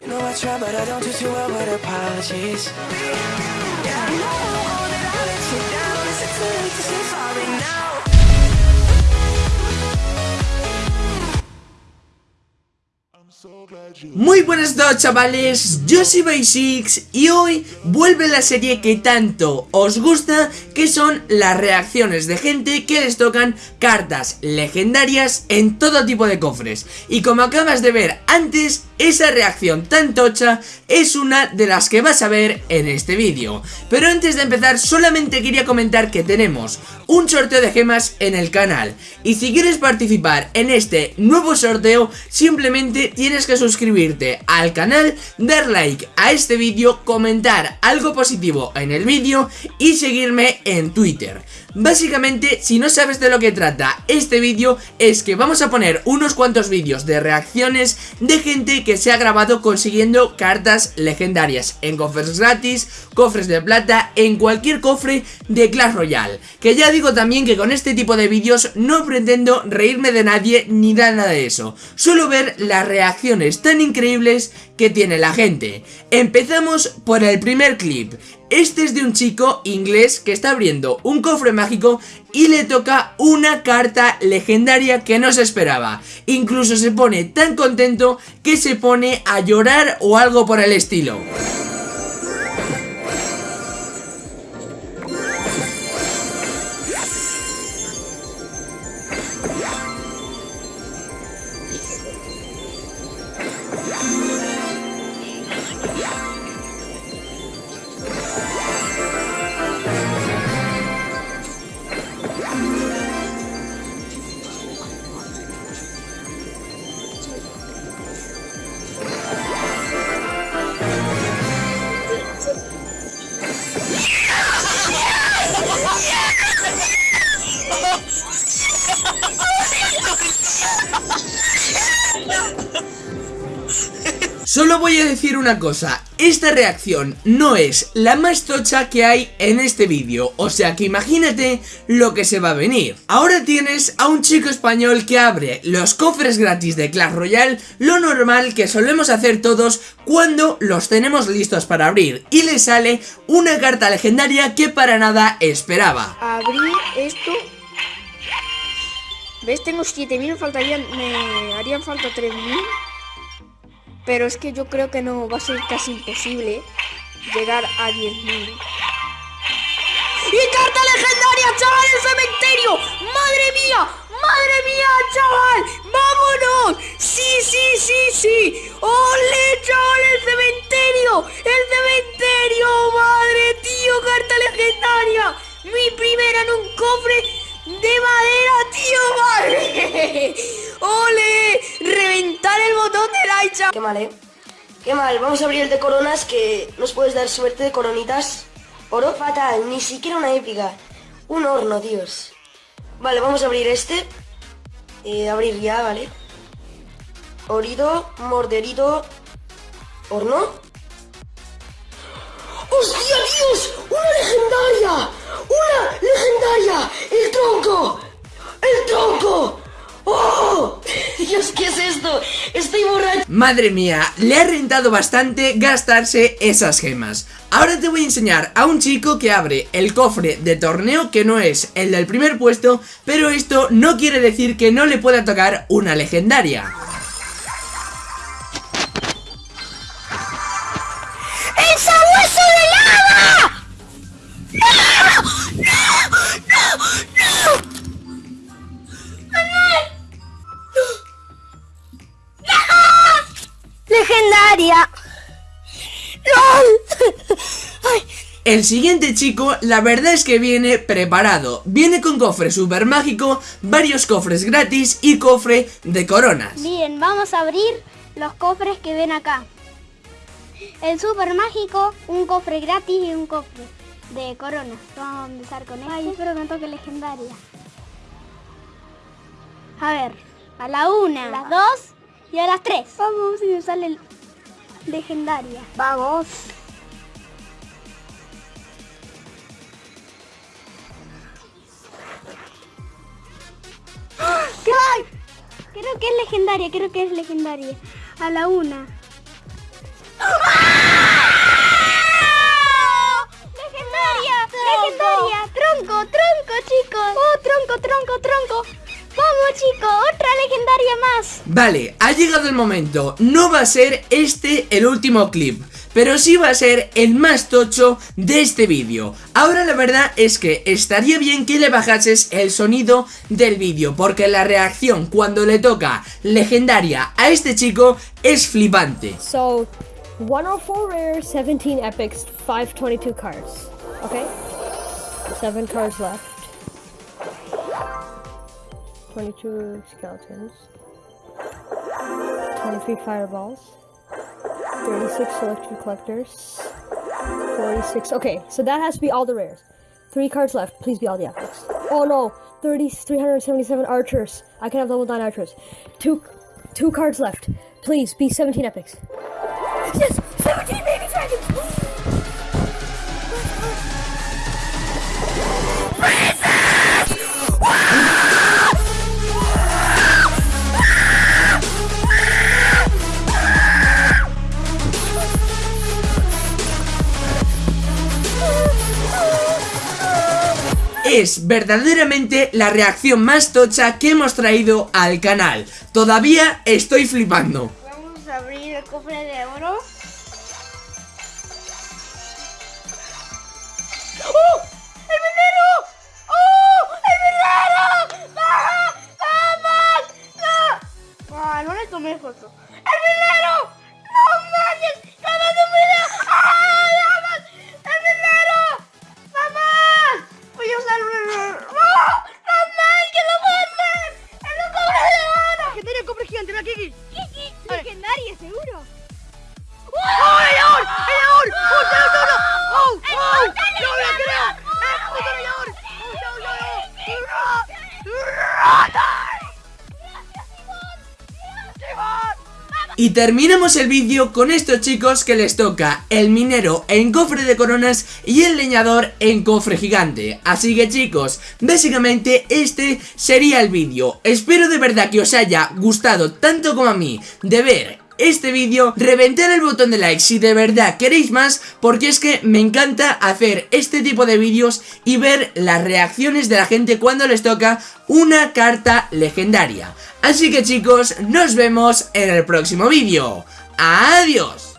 you know I try, but I don't do too well with apologies. Yeah, I know that I let you down. Is it too late to say sorry now? Muy buenas noches chavales, yo soy Basics y hoy vuelve la serie que tanto os gusta que son las reacciones de gente que les tocan cartas legendarias en todo tipo de cofres. Y como acabas de ver antes, esa reacción tan tocha es una de las que vas a ver en este vídeo. Pero antes de empezar solamente quería comentar que tenemos un sorteo de gemas en el canal. Y si quieres participar en este nuevo sorteo simplemente tienes que suscribirte al canal, dar like a este vídeo, comentar algo positivo en el vídeo y seguirme en Twitter. Básicamente, si no sabes de lo que trata este vídeo, es que vamos a poner unos cuantos vídeos de reacciones de gente que se ha grabado consiguiendo cartas legendarias en cofres gratis, cofres de plata, en cualquier cofre de Clash Royale. Que ya digo también que con este tipo de vídeos no pretendo reírme de nadie ni nada de eso, solo ver las reacciones tan increíbles que tiene la gente. Empezamos por el primer clip. Este es de un chico inglés que está abriendo un cofre mágico y le toca una carta legendaria que no se esperaba. Incluso se pone tan contento que se pone a llorar o algo por el estilo. Solo voy a decir una cosa, esta reacción no es la más tocha que hay en este vídeo, o sea que imagínate lo que se va a venir. Ahora tienes a un chico español que abre los cofres gratis de Clash Royale, lo normal que solemos hacer todos cuando los tenemos listos para abrir, y le sale una carta legendaria que para nada esperaba. Abrir esto ¿Ves? Tengo 7000, faltarían, me harían falta 3000 pero es que yo creo que no va a ser casi imposible llegar a 10.000. ¡Y carta legendaria, chaval, el cementerio! ¡Madre mía! ¡Madre mía, chaval! ¡Vámonos! ¡Sí, sí, sí, sí! ¡Ole, chaval, el cementerio! ¡El cementerio! ¡Madre, tío, carta legendaria! Mi primera en un cofre de madera, tío, madre. ¡Ole! ¡Reventar el botón de like! Qué mal, ¿eh? Qué mal. Vamos a abrir el de coronas que nos puedes dar suerte de coronitas. Oro fatal, ni siquiera una épica. Un horno, Dios. Vale, vamos a abrir este. Eh, abrir ya, ¿vale? Orido, morderito, horno. ¡Hostia, Dios! ¡Una legendaria! ¡Una legendaria! ¡El tronco! ¡El tronco! ¿Qué es esto? Estoy borracho. Madre mía, le ha rentado bastante gastarse esas gemas. Ahora te voy a enseñar a un chico que abre el cofre de torneo que no es el del primer puesto, pero esto no quiere decir que no le pueda tocar una legendaria. El siguiente chico, la verdad es que viene preparado. Viene con cofre super mágico, varios cofres gratis y cofre de coronas. Bien, vamos a abrir los cofres que ven acá. El super mágico, un cofre gratis y un cofre de coronas. Vamos a empezar con este. Ay, espero que me toque legendaria. A ver, a la una, a las dos y a las tres. Vamos, si me sale legendaria. Vamos. Creo que es legendaria, creo que es legendaria. A la una. ¡Legendaria! ¡Legendaria! ¡Tronco, tronco, chicos! ¡Oh, tronco, tronco, tronco! ¡Vamos, chicos! ¡Otra legendaria más! Vale, ha llegado el momento. No va a ser este el último clip. Pero sí va a ser el más tocho de este vídeo Ahora la verdad es que estaría bien que le bajases el sonido del vídeo Porque la reacción cuando le toca legendaria a este chico es flipante So, 104 rares, 17 epics, 522 cards. Okay? 7 cards left. 22 skeletons. 23 fireballs. 36 electric collectors. 46. Okay, so that has to be all the rares. Three cards left. Please be all the epics. Oh no! 30, 377 archers. I can have level 9 archers. Two, two cards left. Please be 17 epics. Yes! Es verdaderamente la reacción más tocha que hemos traído al canal. Todavía estoy flipando. Vamos a abrir el cofre de oro. Y terminamos el vídeo con estos chicos que les toca el minero en cofre de coronas y el leñador en cofre gigante. Así que chicos, básicamente este sería el vídeo. Espero de verdad que os haya gustado tanto como a mí de ver este vídeo, reventar el botón de like si de verdad queréis más, porque es que me encanta hacer este tipo de vídeos y ver las reacciones de la gente cuando les toca una carta legendaria. Así que chicos, nos vemos en el próximo vídeo. ¡Adiós!